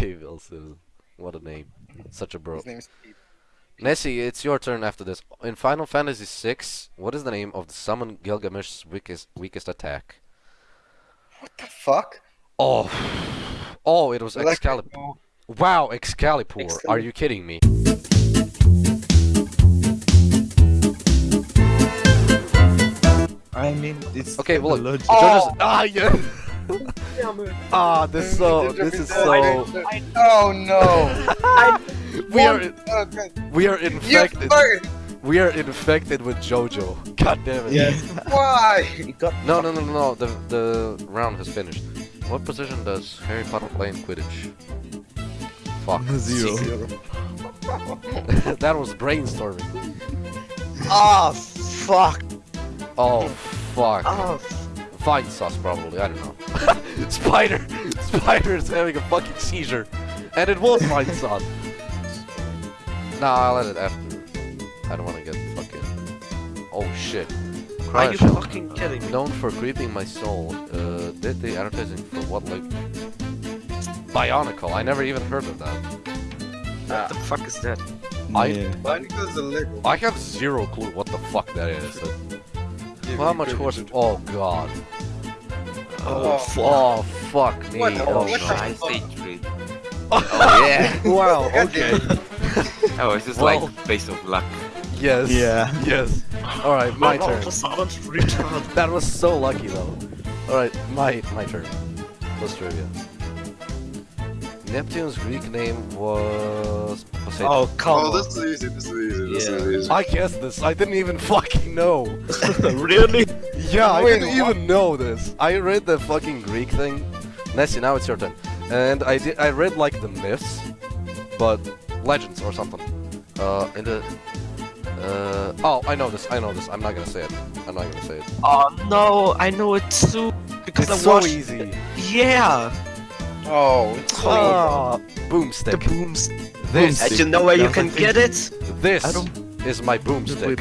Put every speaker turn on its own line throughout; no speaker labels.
Gabriel Susan. What a name. Such a bro.
His name is Pete.
Nessie, it's your turn after this. In Final Fantasy VI, what is the name of the summon Gilgamesh's weakest weakest attack?
What the fuck?
Oh, oh, it was Excalibur. Wow, Excalibur. Are you kidding me?
I mean, it's
Okay, well, look.
logic.
Jojo's- ah, yeah. Ah, this so. This is so.
Oh no!
We are
Oh,
we are infected. We are infected with JoJo. God damn it.
Yeah.
Why?
No, no, no, no, no. The the round has finished. What position does Harry Potter play in Quidditch? Fuck.
zero.
that was brainstorming.
Ah, fuck.
Oh, fuck.
Ah,
Fine sauce, probably. I don't know. Spider! Spider is having a fucking seizure. And it was fine sauce. Nah, I'll let it after. I don't want to get fucking. Oh shit.
Are you fucking kidding me?
Known for creeping my soul. Uh, did the advertising for what, like. Bionicle. I never even heard of that.
What the fuck is that?
I-
yeah.
Bionicle's a Lego.
I have zero clue what the fuck that is.
Give
How much
credit.
horse? Oh god.
Oh,
oh, oh fuck me.
What the-
Oh,
what
no.
the-
I say tree. Oh yeah.
Wow. Okay.
Oh, it's just
Well-
like based of luck.
Yes.
Yeah.
Yes. All right, my
Oh,
turn. That was so lucky though. All right, my my turn. Plus trivia. Neptune's Greek name was Poseidon.
Oh, come
Oh,
on.
this is easy. This is easy. This
Yeah.
is easy.
I guessed this. I didn't even fucking know.
really?
Yeah, I
Wait,
didn't even know this. I read the fucking Greek thing. Nessie, now it's your turn. And I did. I read like the myths, but legends or something. Uh, in the. Uh, oh, I know this. I know this. I'm not gonna say it. I'm not gonna say it.
Oh no, I know it too because
It's
I
so
watched.
easy.
Yeah.
Oh, it's so
Ah,
The
boomstick.
Booms.
This,
And you know where you can get it?
this is my boomstick.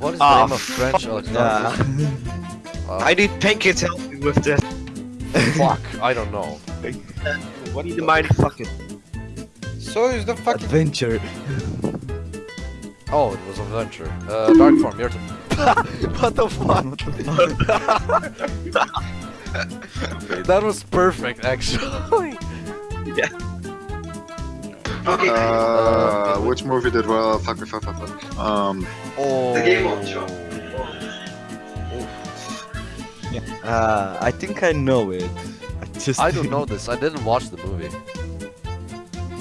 What is the
Ah,
name of French electronic?
Yeah.
Uh,
I need Pinky to help me with this.
fuck. I don't know.
What do you mind fucking?
So is the fucking.
Adventure.
Oh, it was adventure. Uh, Dark Form, your turn. what the fuck?
What the fuck?
That was perfect, actually.
Okay.
Uh, which movie did well? Fuck, fuck, fuck, fuck, fuck. Um,
Oh.
Game of Thrones.
Uh, I think I know it. I just
I don't know this. I didn't watch the movie.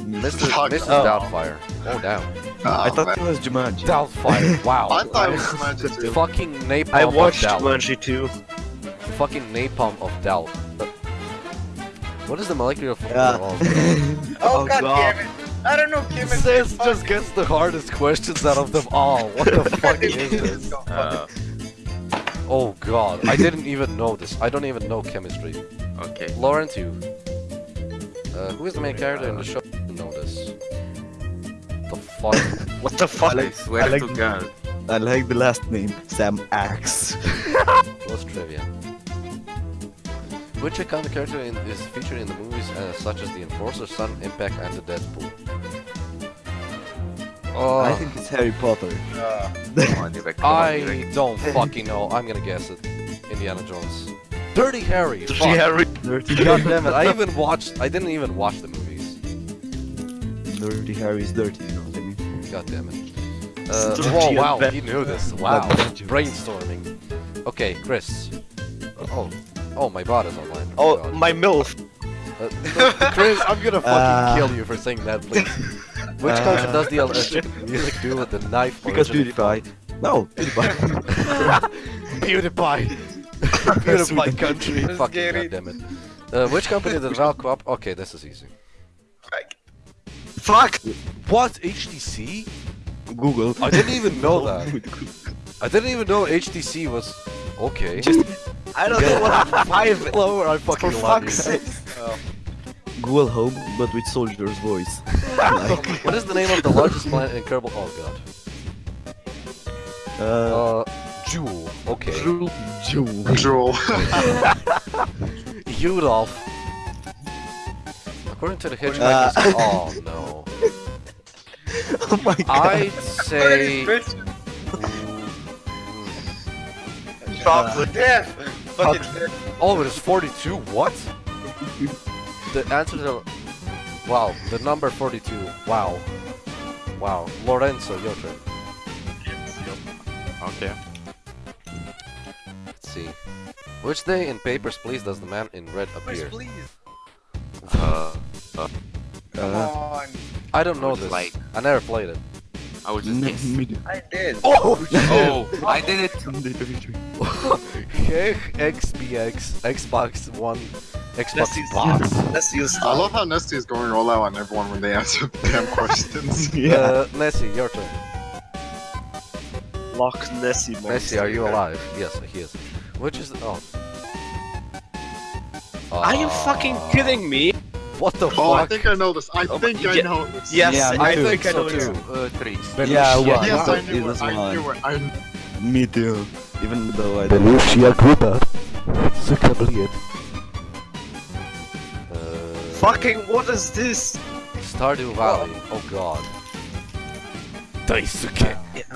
Mr.
Fuck.
Mrs.
Oh.
Doubtfire. Oh, damn.
I
oh,
thought
man.
it was Jumanji.
Doubtfire. Wow.
I thought it was Magic too.
Fucking napalm
I watched
of doubt.
Jumanji too.
Fucking napalm of doubt. What is the molecular
Yeah.
formula of?
Oh,
Oh,
god,
God.
damn it! I don't know, Kim. it's
This
fuck.
just gets the hardest questions out of them all. What the fuck is this?
Uh,
Oh god, I didn't even know this. I don't even know chemistry.
okay.
Laurent, you. Uh, who is the main character in the show? Know this. The fuck?
What the fuck? I swear
I like-
to God.
I like the last name, Sam Axe.
What's trivia? Which iconic character in, is featured in the movies uh, such as The Enforcer, Sun, Impact, and The Deadpool? Oh,
I think it's Harry Potter.
Uh,
Come on, Nivek, come on,
I
Nivek.
don't fucking know. I'm gonna guess it. Indiana Jones. Dirty Harry.
Dirty
fuck.
Harry.
Dirty,
God damn it! I even watched. I didn't even watch the movies.
dirty Harry is dirty, you know what I mean?
God damn it. Uh,
Dirty
oh wow,
advent-
he knew this. Wow, brainstorming. Okay, Chris. Oh, oh, my bot is online.
Oh,
God.
my MILF.
Uh, Chris, I'm gonna fucking
Uh,
kill you for saying that, please. Which
uh,
country does the electric music do with the knife?
Because PewDiePie. No, PewDiePie.
PewDiePie. PewDiePie country.
Let's
Fucking
get it.
goddammit. Uh, which company did Valve co-op? Okay, this is easy.
Fuck!
What? HTC?
Google.
I didn't even know that. I didn't even know HTC was... Okay.
Just
I don't know what five.
Lower, I fucking
For
love
fuck's
you.
sake.
Google Home, but with soldier's voice. like,
What is the name of the largest planet in Kerbal? Oh god.
uh,
Uh, Jool. Okay.
Jool.
Jool.
Rudolph. According to the hitchhiker's. oh no.
Oh my god.
I'd say.
Chocolate. Death. Fucking death.
Oh, it is 42. What? the answer to. Wow, the number 42. Wow. Wow. Lorenzo, your turn.
Okay.
Let's see. Which day in Papers, Please does the man in red appear?
Please.
Uh,
Uh,
Come on.
I don't know
Which
this.
light?
I never played it.
I was just guess.
I did.
Oh!
Oh, I did it.
Hey, XBX, Xbox One, Xbox
Let's use,
Box.
let's
I love how Nesty is going all out on everyone when they answer damn questions.
yeah.
Uh, Nessie, your turn.
Lock Nessie monster.
Nessie, are you alive? Yes, he is. Which is oh.
Are you fucking kidding me?
What the
Oh, I think I know this. I
Oh,
think I know this.
Yes,
Yeah,
I
too.
think I know
so
it.
too.
Uh, three.
Yeah,
Belushi-
one.
Yes,
it
I
was-
knew
it
it.
was
I
one.
knew it. I
Me too. Even though I don't
Belushi Gruber. Zuckerbliet. Uh,
Fucking what is this?
Stardew Valley. Oh god. Daisuke.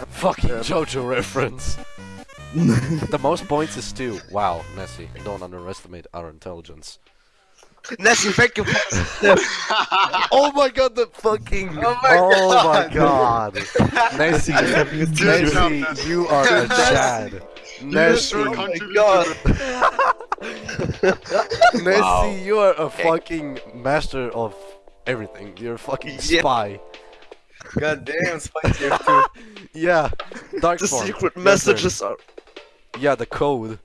Fucking JoJo reference. the most points is two. Wow, Nessie, don't underestimate our intelligence.
Nessie, thank you.
Oh my god, the fucking.
Oh my
oh my god. Nessie,
Good
Nessie,
Nessie.
you are a Chad.
You
Nessie,
sure
my God.
Nessie,
Wow.
you are a fucking master of everything. You're a fucking
Yeah.
spy.
God damn, Spicy F2.
Yeah, dark
The
form.
secret
Your
messages are.
Yeah, the code.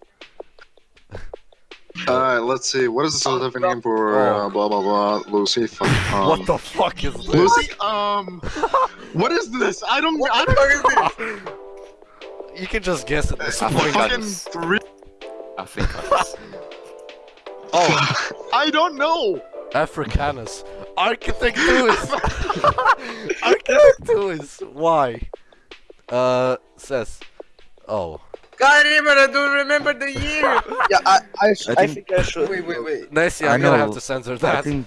Alright, let's see. What is the scientific name for uh, blah blah blah Lucy? Um,
what the fuck is this?
Lucy? Um, what is this? I don't. I don't.
You can just guess at this
I
The
point.
fucking three.
I think
Oh,
I don't know.
Africanus. Architectus. Architectus. Why? Uh, says. Oh.
God damn it, I don't remember the year.
Yeah, I, I, sh-
I
I,
think-
think I should.
wait, wait, wait.
Nessie,
I
I'm gonna have to censor that.
I think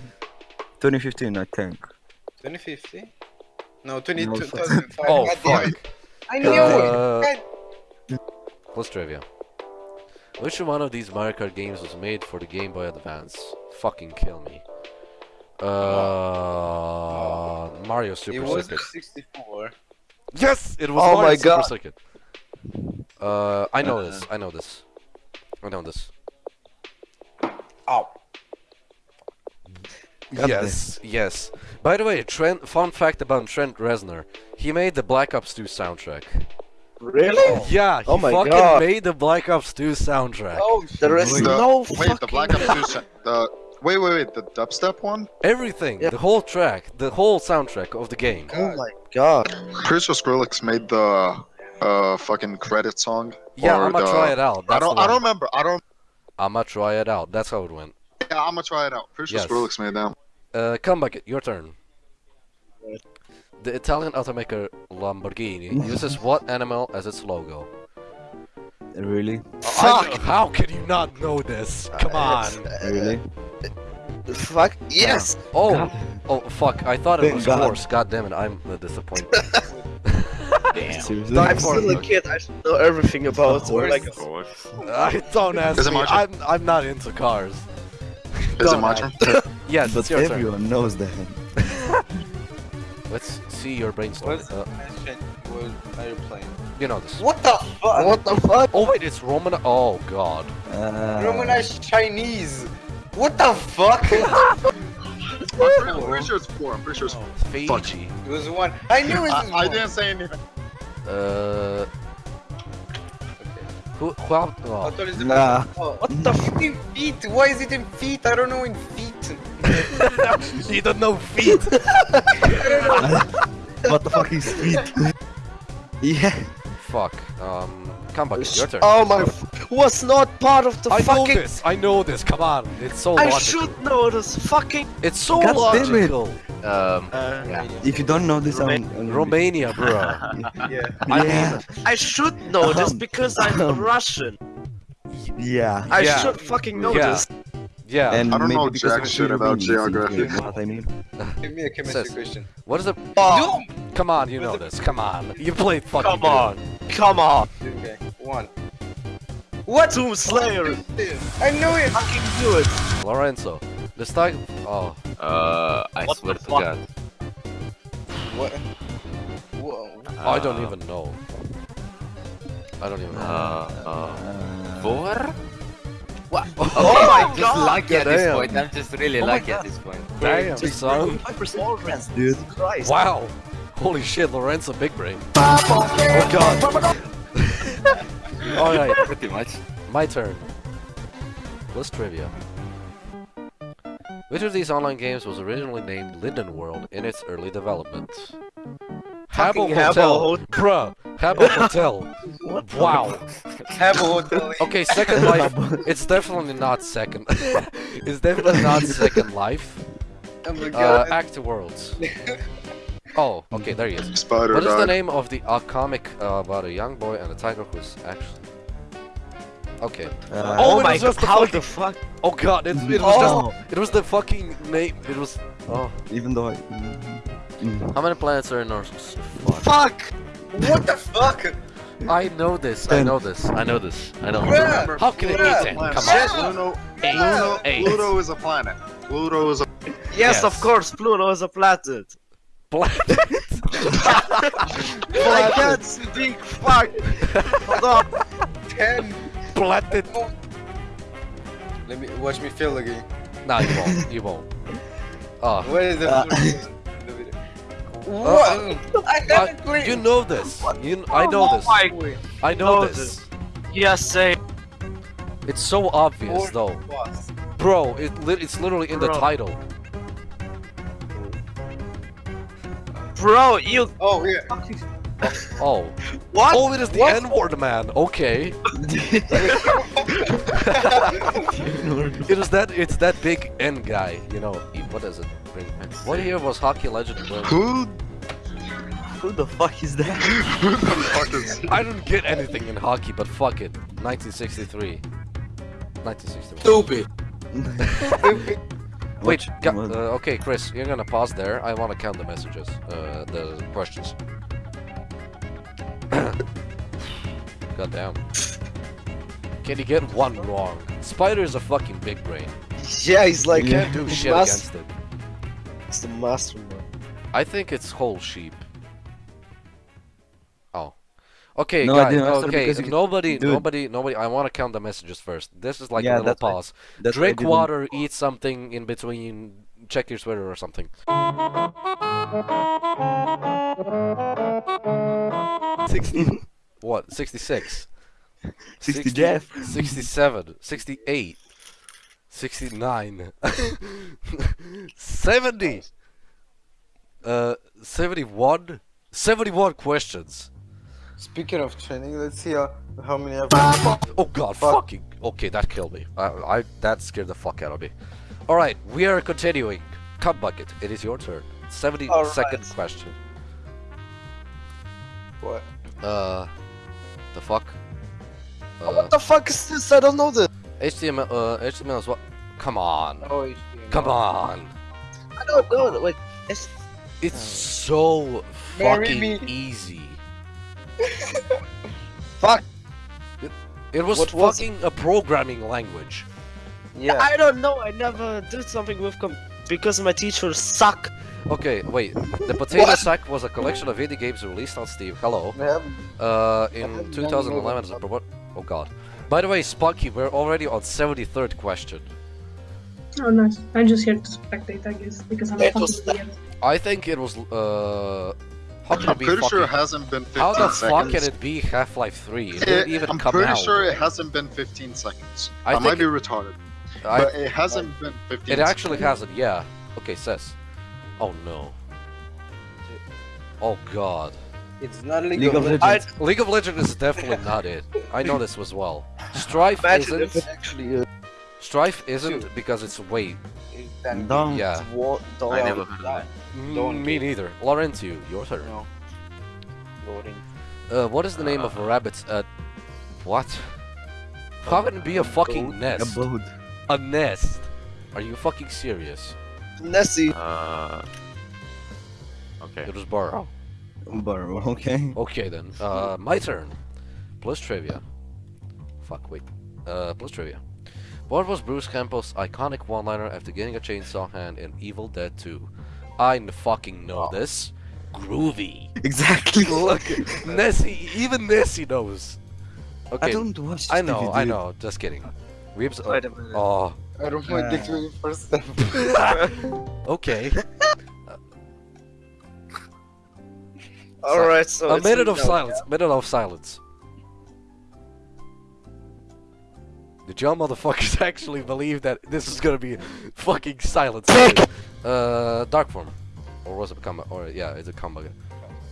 2015, I think.
2050? No, 20,
No,
2005.
Oh,
God damn
fuck.
I knew
Uh,
it. God
What's trivia? Which one of these Mario Kart games was made for the Game Boy Advance? Fucking kill me. Uh, Mario Super Circuit.
It
Super
was
Circuit.
64.
Yes, it was
Oh
Mario
my
Super
God.
Circuit. Uh, I know
Uh,
this. I know this. I know this.
Oh.
God
yes, yes. By the way, Trent. Fun fact about Trent Reznor: he made the Black Ops 2 soundtrack.
Really?
Yeah, he
Oh my
fucking
God.
made the Black Ops 2 soundtrack.
Oh,
There is
The-
no
Wait,
fucking.
the Black Ops 2. sa- The wait, wait, wait. The dubstep one.
Everything,
Yeah.
the whole track, the whole soundtrack of the game.
Oh my god.
Pretty sure Skrillex made the uh fucking credit song.
Yeah, I'ma
the-
try it out.
I don't. I don't remember. I don't.
I'ma try it out. That's how it went.
Yeah, I'm gonna try it out. Pretty sure
Yes.
Skrillex made that.
Uh, come back, your turn. The Italian automaker Lamborghini uses what animal as its logo?
Really?
Fuck! How can you not know this? Come on!
Really?
Fuck. Yes.
Oh, oh fuck! I thought it
Thank
was
God.
horse. God damn it! I'm the disappointed.
Damn.
Seriously?
I'm still a kid. I should know everything about it.
course.
Like,
I don't ask
Is
me. I'm I'm not into cars.
Is
Don't
it my
ask.
turn?
Yes,
But
it's your turn.
everyone knows that.
Let's see your brainstorm.
What's
Uh,
question what are you playing?
you know this.
What the fuck?
what the fuck?
Oh wait, it's Roman. Oh god.
Uh,
Romanized Chinese. What the fuck? it
I'm pretty, I'm pretty sure it's four. I'm pretty sure it's four.
Fiji.
was one. I knew it was
I, I didn't say anything.
Uh, who? who
I
oh.
thought it's
Nah.
Oh, what the fuck in feet? Why is it in feet? I don't know in feet.
you don't know feet.
what the fuck is feet? yeah.
Fuck. Um, come back. Your turn.
Oh my. F- was not part of the
I know this. I know this. Come on. It's so
I
logical.
should know this. Fucking.
It's so
God damn it.
logical.
Um,
Uh,
If you don't know this, I'm, I'm
Romania, bro.
Yeah.
I
Yeah.
I should know this
Um,
because I'm
um,
Russian.
Yeah.
I
Yeah.
should fucking know
Yeah.
this.
Yeah.
And
I don't
maybe
know jack shit about geography.
You know what I mean?
Give me a chemistry
Says-
question.
what is the?
Oh,
Come on, you know this. Come on. You played fucking.
Come on. come on.
Okay, one. What?
Doom Slayer.
I knew it!
Fucking do it.
good. Lorenzo. This time. Oh.
Uh, I
What
swear to
fuck?
God.
What? Whoa.
I don't
Uh,
even know. I don't even know.
Uh, uh,
Uh,
four? What?
Oh my
just
god.
lucky at this point. I'm just really
Oh
lucky at this point.
Damn, son.
5% friends, dude. Christ.
Wow. Holy shit, Lorenzo big brain. Oh god. Alright,
Pretty much.
my turn. Plus trivia. Which of these online games was originally named Linden World in its early development?
Fucking
Habbo
Habbo
Hotel.
Hotel.
Bruh. Habbo Hotel. Wow.
Have a hotel.
Okay, Second Life. It's definitely not Second. it's definitely not Second Life.
Oh my
Uh,
god.
Act Worlds. Oh, okay, there he is.
Spider
What is the name of the uh, comic uh, about a young boy and a tiger who's actually... Okay.
Uh,
Oh,
Oh, my
was just the
How
fucking-
the fuck?
Oh god, it, it was
Oh.
just... It was the fucking name. It was... Oh.
Even though I.
How many planets are in our... Fuck.
Fuck.
What the fuck?
I know this, I know this, I know this, I know
Bruh.
How can it be
Bruh.
10?
Planet.
Come on.
Pluto,
Eight.
Pluto,
Eight.
Pluto is a planet. Pluto is a.
Yes,
Yes.
of course, Pluto is a planet.
Planet.
I can't speak. Fuck. Hold up.
Ten.
Planet.
Let me watch me fail again.
Nah, you won't, you won't. Oh.
What is the
Uh,
first in the video? What? I
Uh,
haven't played.
you know this. You, I know
Oh
this.
my-
I know
know
this.
Yes, say.
It's so obvious
Four
though. Bro, it li it's literally in the title.
Bro, you.
Oh yeah.
Oh.
What?
Oh, it is the
What?
N-word man. Okay. It is that it's that big N guy, you know. he- What does it? What year was hockey legend Wayne?
Who?
Who the fuck is that?
Who the fuck is?
I don't get anything in hockey, but fuck it. 1963. 1961.
Stupid.
Wait, ga- uh, okay, Chris, you're gonna pause there. I want to count the messages, uh, the questions. God damn. Can you get one wrong? Spider is a fucking big brain.
Yeah, he's like.
Can't do shit
mas-
against it.
It's the mastermind.
I think it's whole sheep. Okay,
No, I
guys. Okay, nobody, nobody, nobody. I want to count the messages first. This is like
Yeah,
a little pause. Drink water, eat something in between. Check your Twitter or something. Sixty. what? Sixty-six.
60 Jeff.
67. 68. 69. 70. Uh, 71. 71 questions.
Speaking of training, let's see how, how many I've
Oh god,
Fuck.
fucking. Okay, that killed me. I, I that scared the fuck out of me. All right, we are continuing. Cut bucket. It is your turn. Seventy second question.
What?
Uh, the fuck. Uh,
What the fuck is this? I don't know this.
HTML. Uh, HTML is what? Come on.
Oh,
Come on.
I don't know. Wait. It's...
It's so
Marry
fucking
me.
easy.
Fuck.
It was
What was
fucking a programming language.
Yeah.
I don't know. I never did something with com because my teachers suck.
Okay, wait. The Potato
What?
Sack was a collection of indie games released on Steam. Hello.
I have-
Uh, in 2011 as a pro- what? Oh god. By the way, Spunky, we're already on 73rd question.
Oh, nice. I'm just here to spectate, I guess, because I'm a
It
fucking idiot.
I think it was, uh... How can
I'm
it be
pretty
fucking...
sure it hasn't been 15
How the
seconds.
fuck can it be Half-Life 3? It didn't even
I'm
come
pretty
out.
sure it hasn't been 15 seconds.
I
I, might be
it-
retarded,
I,
but it hasn't been 15.
it actually
seconds.
hasn't, yeah. Okay, says. Oh no. Oh god.
It's not League,
League of
of
Legends.
League of Legends is definitely not it. I know this as well. Strife
Imagine
isn't.
it actually is.
Strife isn't
Dude.
because it's way.
It's that
Don't.
Yeah.
What? Don't.
I never heard of that.
Don't
me neither. Laurentio, your turn.
No. Loading.
Uh, what is the name of a rabbit's uh what? How can it be a fucking nest?
Abode.
A nest. Are you fucking serious?
Nessie.
Uh. Okay.
It was Burrow.
Burrow, okay.
Okay then. Uh, my turn. Plus trivia. Fuck, wait. Uh, plus trivia. What was Bruce Campbell's iconic one-liner after getting a chainsaw hand in Evil Dead 2? I n- fucking know this. Groovy.
Exactly.
Look, Nessie, even Nessie knows. Okay,
I don't watch
I
this
know,
DVD.
I know. Just kidding. Weebs.
Wait a minute.
Oh,
I don't want
Uh.
to do it first step.
okay.
Alright, so.
a minute of
now.
silence. Minute of silence. Did y'all motherfuckers actually believe that this is gonna be fucking silence? Uh, dark form, or was it combat? Or yeah, it's a combat.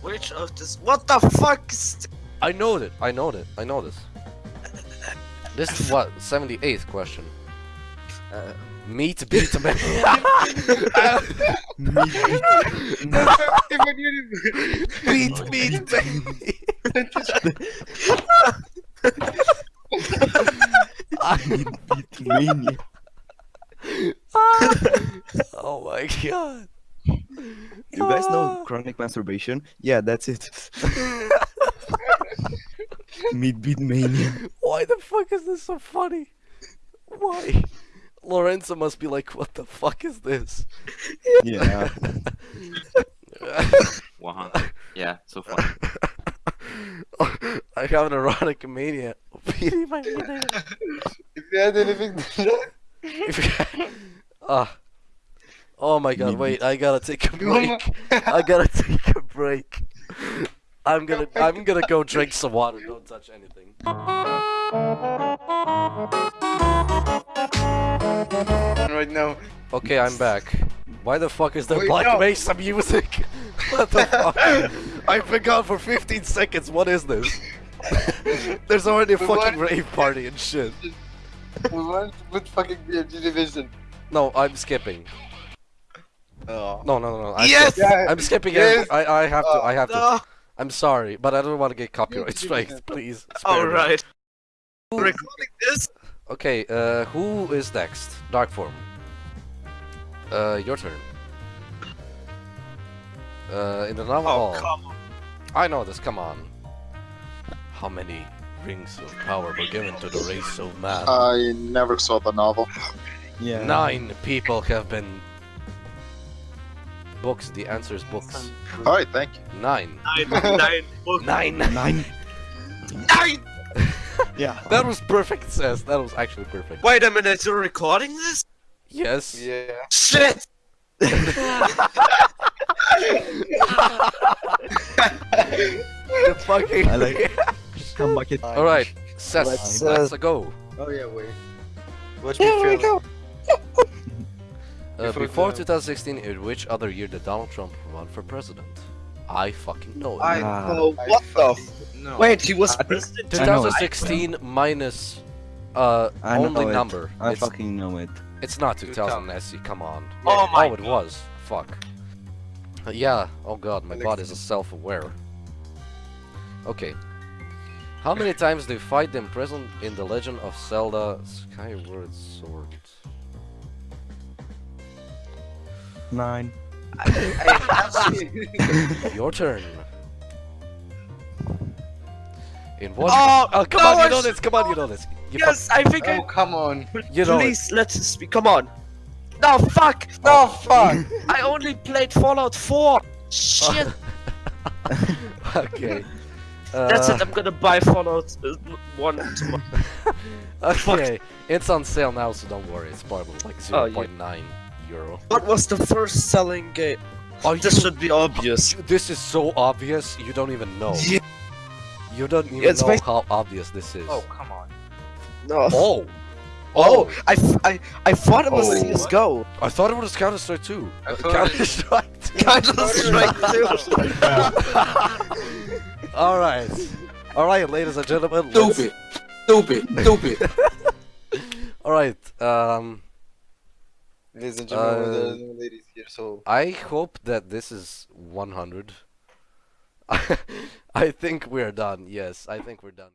Which of this? What the fuck? is-
I know it. I know it. I know this. This is what 78th question.
Uh,
Meat beat man.
Even you-
beat meat baby.
Mania.
oh my god.
You guys know ah. chronic masturbation? Yeah, that's it. Meat beat mania.
Why the fuck is this so funny? Why? Lorenzo must be like, what the fuck is this?
Yeah.
100. Yeah, so far.
I have an erotic mania. Beating my mania.
If you had anything to
Ah. Oh my god, wait, I gotta take a break. I gotta take a break. I'm gonna I'm gonna go drink some water, don't touch anything.
right now.
Okay, I'm back. Why the fuck is there
Wait,
Black
no.
Mesa music? what the fuck? I've been gone for 15 seconds, what is this? There's already a fucking rave party and shit.
We to put fucking BMG division.
No, I'm skipping.
Oh.
No, no, no, no. I'm
Yes!
skip-
Yeah,
I'm skipping
Yes!
it. I, I have to, I have to.
No.
I'm sorry, but I don't want to get copyright
Yes,
strikes, please.
Alright. Recording this?
Okay, uh, who is next? Dark form. Uh, your turn. Uh, in the novel
Oh,
hall.
come on.
I know this, come on. How many rings of power were given to the race of man?
I never saw the novel.
Yeah.
Nine people have been... Books, the answer is books.
Alright, thank you.
Nine.
Nine, nine, book,
Nine!
Nine.
nine!
Yeah.
That was perfect, Says. That was actually perfect.
Wait a minute, you're recording this?
Yes.
Yeah.
Shit!
the fucking...
I like- Come back it.
Alright, Seth,
Let's,
let's,
uh,
go.
Oh yeah, wait. Watch me fail.
Uh,
Before
before 2016, in which other year did Donald Trump run for president? I fucking know it.
I I
what the?
fucking-
F- Wait, he was
I think-
president?
I know it.
2016 minus uh
I know
only
it.
number.
I
it's,
fucking know it.
it's not 2000, Nessie. Come on.
Oh my
Oh, it was. Fuck. Uh, yeah. Oh god, my
Alex-
body is self-aware. Okay. How many times do you fight them present in the Legend of Zelda Skyward Sword?
Nine.
Your turn. In what?
Oh,
come
no,
on, you know this. Come on, you know this. You
Yes, I think
Oh come on.
You know it.
Please, let's speak. Come on. No, fuck!
No fuck.
I only played Fallout 4! Shit!
okay.
That's
Uh,
it, I'm gonna buy Fallout uh, 1 tomorrow.
Okay, it's on sale now, so don't worry. It's probably like
Oh, yeah.
0.9 euro.
What was the first selling game?
Oh,
This
you-
should be obvious.
This is so obvious, you don't even know.
Yeah.
You don't even
It's
know
basi-
how obvious this is.
Oh come on.
No.
Oh!
Oh, I, I, I thought it was
Oh.
CSGO.
I thought it was Counter Strike 2.
I thought
Counter Strike 2.
Counter Strike 2.
Alright. Alright, ladies and gentlemen.
Stupid. Stupid. Stupid.
Alright, um.
Ladies and gentlemen,
Uh,
there are no ladies here, so
I hope that this is 100. I think we're done. Yes, I think we're done.